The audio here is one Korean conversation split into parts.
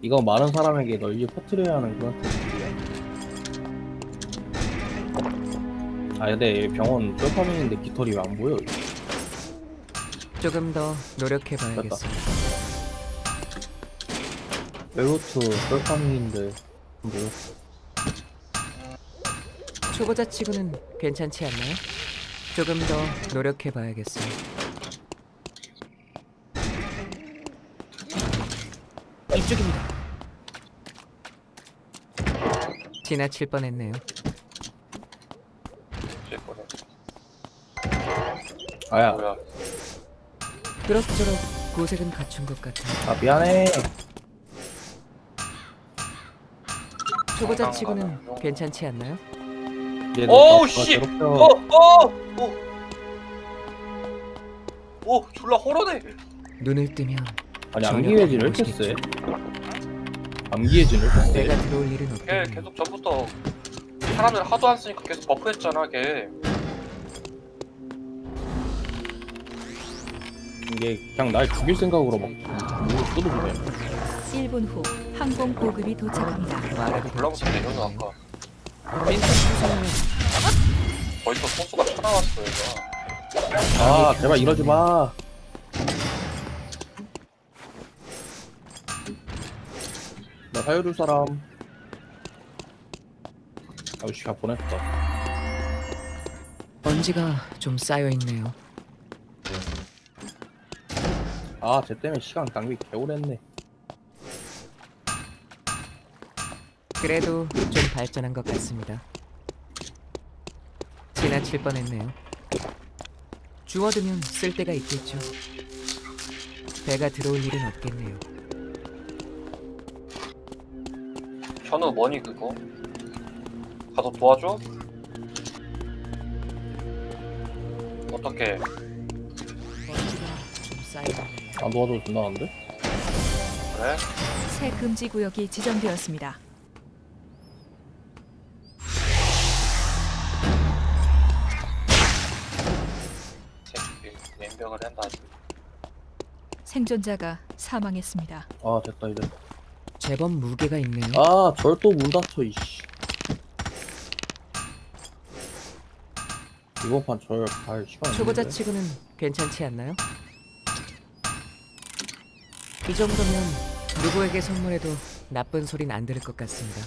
이거 많은 사람에게 널리 퍼뜨려야 하는 그런 테스트야. 아 근데 병원 뼈파밍인데 깃털이 왜안 보여? 조금 더 노력해 봐야겠습니다. 뼈루트 뼈파밍인데 뭐야? 초보자 치고는 괜찮지 않나요? 조금 더 노력해 봐야겠어요. 이쪽입니다. 지나칠 뻔했네요. 아야, 뭐야? 그럭저럭 고색은 갖춘 것 같아요. 아 미안해. 초보자 치고는 괜찮지 않나요? 나 씨! 어, 어, 어. 오, 졸라 호러네. 눈을 뜨면 아니 전혀 암기해진 왜 이렇게 세? 모르시겠죠. 암기해진 왜 이렇게 내가 세? 들어올 일은 걔 없겠네요. 계속 전부터 사람들 하도 안 쓰니까 계속 버프했잖아, 걔. 이게 그냥 날 죽일 생각으로 막 물을 쏟아주네. 1분 후 항공 보급이 도착합니다. 말하기 블랑스인데 이러는 아까 거기서 소수가 쳐나왔어, 얘가. 아 제발 이러지 마. 나 살려줄 사람. 아우 씨 가 보냈다. 먼지가 좀 쌓여 있네요. 아쟤 때문에 시간 낭비 개오랬네. 그래도 좀 발전한 것 같습니다. 지나칠 뻔했네요. 주워두면 쓸 데가 있겠죠. 배가 들어올 일은 없겠네요. 현우 뭐니, 그거? 가서 도와줘? 어떻게? 안 도와줘도 된다는데? 그래? 새 금지 구역이 지정되었습니다. 생존자가 사망했습니다. 아 됐다 이제. 제법 무게가 있네요. 아절 또문 닫혀 이씨. 이번 판절갈 시간 없는데? 초보자치고는 괜찮지 않나요? 이 정도면 누구에게 선물해도 나쁜 소린 안 들을 것 같습니다.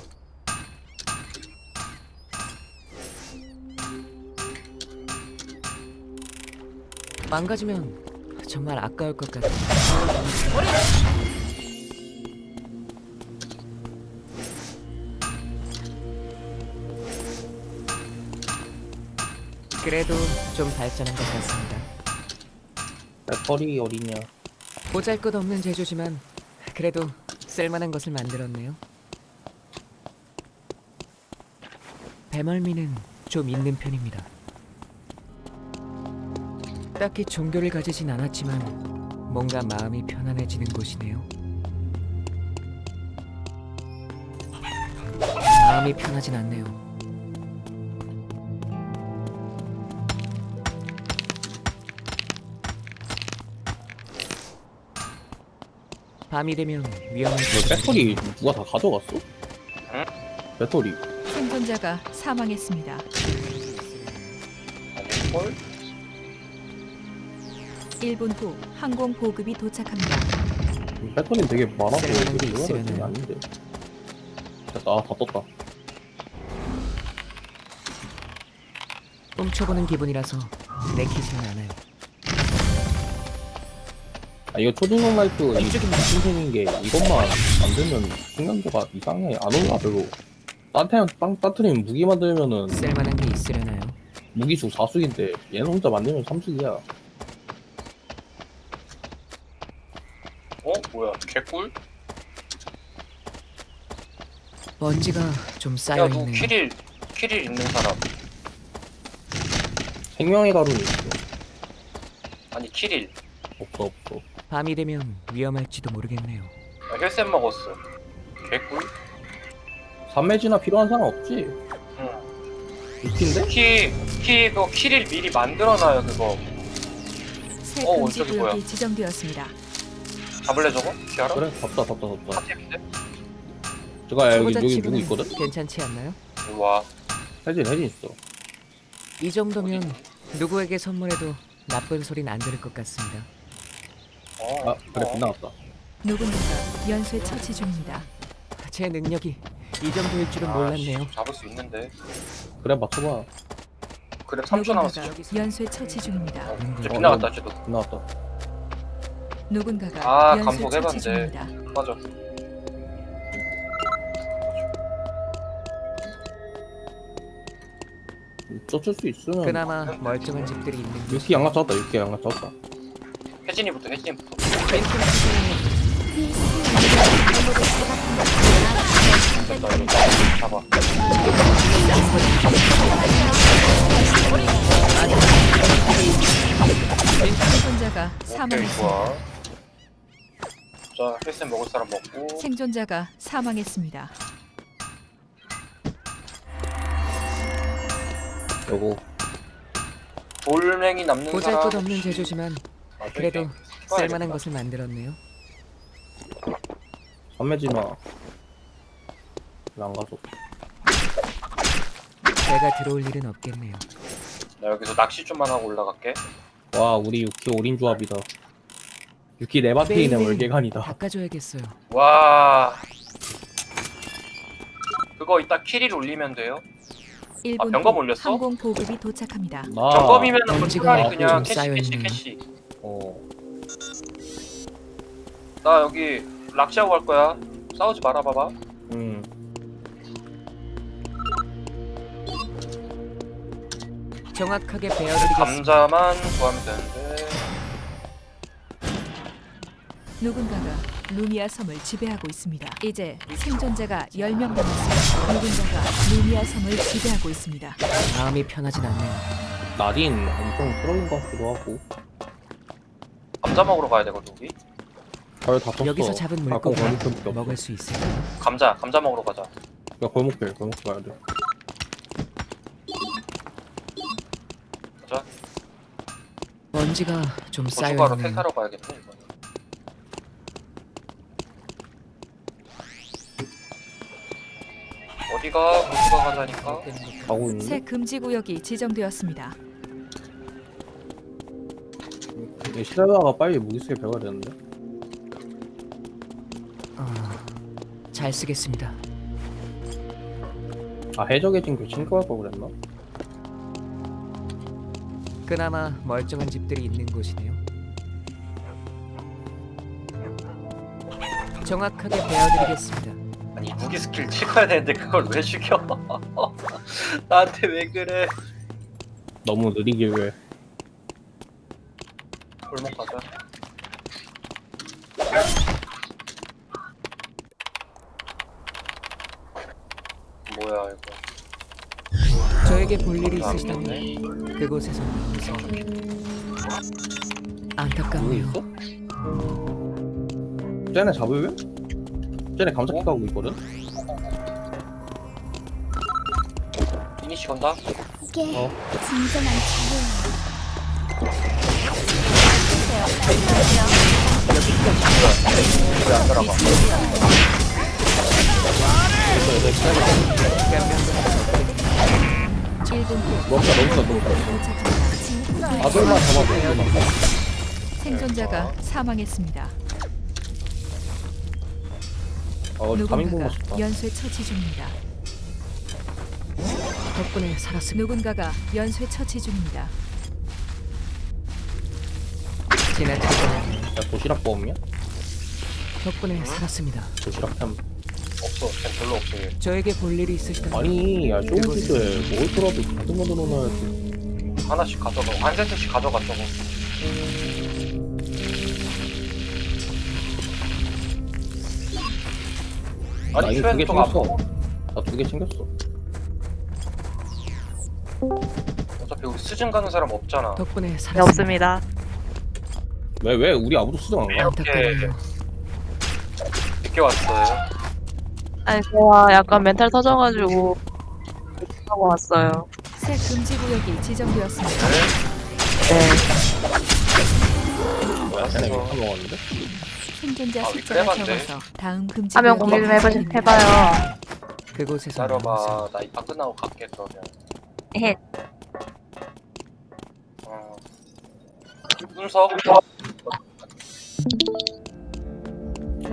망가지면 정말 아까울 것 같아요. 그래도 좀 발전한 것 같습니다. 배터리 어디냐? 보잘것없는 제조지만 그래도 쓸만한 것을 만들었네요. 배멀미는 좀 있는 편입니다. 딱히 종교를 가지진 않았지만 뭔가 마음이 편안해지는 곳이네요. 마음이 편하진 않네요. 밤이 되면 위험한 너 배터리 누가 다 가져갔어? 응? 배터리 생존자가 사망했습니다. 헐? 1분 후 항공 보급이 도착합니다. 배터리 되게 많아서 쓸만한 게 이거 이거 있으려나요? 게 아닌데 됐다 아, 다 떴다 훔쳐보는 기분이라서 내키지는 않아요. 아 이거 초딩용 라이프 이. 신생인 게 이것만 만들면 생각보다 이상해 안 올라 별로 따뜻한 빵 따뜻리면 무기 만들면은 쓸만한 게 있으려나요? 무기수 4숙인데 얘는 혼자 만들면 3숙이야 어? 뭐야, 개꿀? 먼지가 좀 야, 쌓여 누구 있네요. 키릴, 키릴 있는 사람. 생명의 가루는 있어 아니, 키릴. 없어 없어 밤이 되면 위험할지도 모르겠네요. 나 헬셋 먹었어. 개꿀? 삼매지나 필요한 사람 없지? 응. 있긴데? 키, 키, 그거 키릴 미리 만들어놔요, 그거. 새 어, 금지 저기 구역이 뭐야? 지정되었습니다. 잡을래 저거? 기아라? 그래 덥다 덥다 덥다? 제가 여기 초보자 여기 누구 치고는 있거든? 괜찮지 않나요? 와 혜진 혜진 있어 이 정도면 누구에게 선물해도 나쁜 소린 안 들을 것 같습니다. 어, 아 그래 어. 빗나갔다 누군가가 연쇄 처치 중입니다. 제 능력이 이 정도일 줄은 아, 몰랐네요. 씨, 잡을 수 있는데 그래 맞춰봐 그래 3초 남았어 누군가가 연쇄 처치 중입니다. 어, 이제 어, 빗나갔다 쟤도 빗나갔다 누군가가 아, 연쇄 처치 감독해봤는데. 중입니다. 맞아 쫓을 수 있으면 그나마 멀쩡한 집들이 있는 곳. 육기 양각 잡았다 육기 양각 잡았다 혜진이부터 혜진이부터 이거 잡아 생존자가 오케이 사망했습니다. 좋아 자 헬스 먹을 사람 먹고 생존자가 사망했습니다. 요거 돌멩이 남는 사람 보잘것없는 제조지만 그래도. 쓸만한 것을 만들었네요. 선매지마 왜안 가져 제가 들어올 일은 없겠네요. 나 여기서 낚시 좀만 하고 올라갈게 와 우리 유키 올인 조합이다 유키 네바테인의 매일매일 월계관이다 바꿔줘야겠어요. 와 그거 이따 키리를 올리면 돼요 1분 병검 후 올렸어? 항공 보급이 도착합니다. 나 점검이면 은 먼지가 차라리 그냥 좀 캐시 캐시. 캐시 어 나 여기 낚시하고 갈 거야 싸우지 말아 봐봐 음. 정확하게 베어드리겠습니다. 감자만 구하면 되는데 누군가가 루미아 섬을 지배하고 있습니다. 이제 생존자가 10명 남았습니다. 누군가가 루미아 섬을 지배하고 있습니다. 마음이 편하진 않네요. 나딘 엄청 트롤인 것 같기도 하고 감자 먹으러 가야 되거든 우리. 별다 떴어. 여기서 잡은 물고기 먹을 수 있을까요? 감자 감자 먹으러 가자. 야 골목길 골목길 가야 돼. 가자. 먼지가 좀 고춧가루 쌓여있네요. 택하러 가야겠네 이거 어디가? 고추가 가자니까? 가고 새 있는데? 금지 구역이 지정되었습니다. 시대다가 빨리 무기스에 배워야 되는데 아, 잘 쓰겠습니다. 아 해적의 진 교친구할 걸 그랬나? 그나마 멀쩡한 집들이 있는 곳이네요. 정확하게 베어드리겠습니다. 아니 무기 스킬 찍어야 되는데 그걸 왜 죽여 나한테 왜 그래 너무 느리길 왜 골목 가자 뭐야 이거 저에게 볼 일이 안 있으시다면. 그곳에서 나오세요. 누구 안타깝네요. 있어? 쟤네 잡으면? 쟤네 감자키 가고 있거든? 이니시 건다 이게 어. 진정한 자유예요. 왜안 들어가 됐어 됐어 1분 후 넘다 넘다 넘다 도착합니다. 아들만 이거만 생존자가 사망했습니다. 아 보고 누군가가 연쇄 처치 중입니다. 덕분에 살았습니다. 누군가가 연쇄 처치 중입니다. 지나치게 야 도시락 뽑았냐? 덕분에 살았습니다. 도시락 템 없어. 템 별로 없어. 얘 저에게 볼 일이 있으시다면 아니 야 쇼우즈에 먹을 거라도 가득 넣어놔야지. 하나씩 가져가 한 세트씩 가져가 저거. 나 아니 이거 두개 챙겼어. 나 두 개 챙겼어. 어차피 우리 수준 가는 사람 없잖아. 덕분에 네, 살았습니다. 없습니다. 왜 왜 우리 아무도 수정 안 가? 안타깝네요. 늦게 왔어요 아니 제가 약간 멘탈 터져가지고 하고 왔어요. 새 금지 구역이 지정되었습니다. 네. 뭐야 쟤네 먹었는데? 생존자 아, 숫자가 위클레반데? 적어서 다음 금지 화면 구역에 공유 좀 해봐, 발생됩니다. 해봐요. 그곳에서 기다려봐 나 이판 끝나고 갈게 그러면 에헷. 어. 분석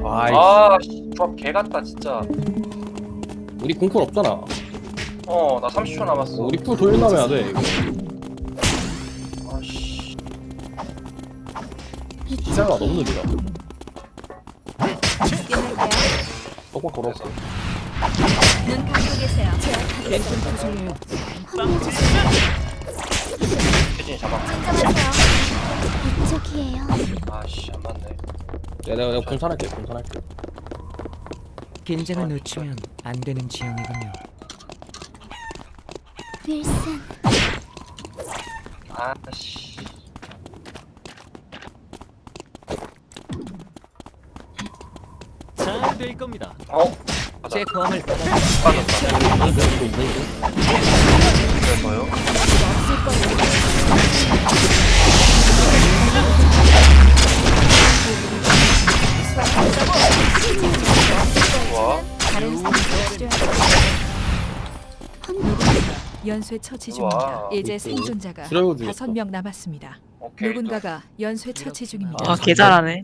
아이 아 씨 조합 개 같다 진짜. 우리 공쿨 없잖아. 어 나 30초 남았어. 우리 풀 돌려나면 안돼 이거. 아 씨. 기자가 너무 느리다? 똑바로 걸었어. 눈 감고 계세요. 랜턴 투성이에요. 혜진이 잡아. 이 쪽이에요. 아씨 안 맞네 내가 내가 내가 분산할게 분산할게 긴장을 놓치면 안 되는 지형이군요. 윌슨, 아씨 잘 될 겁니다. 어? 제 고함을 받아 빠졌다 이거 이거 이거 그래서요? 연쇄 처치 중입니다. 우와. 이제 생존자가. 다섯 명 남았습니다. 오케이 누군가가 연쇄 처치 중입니다. 아, 개 잘하네.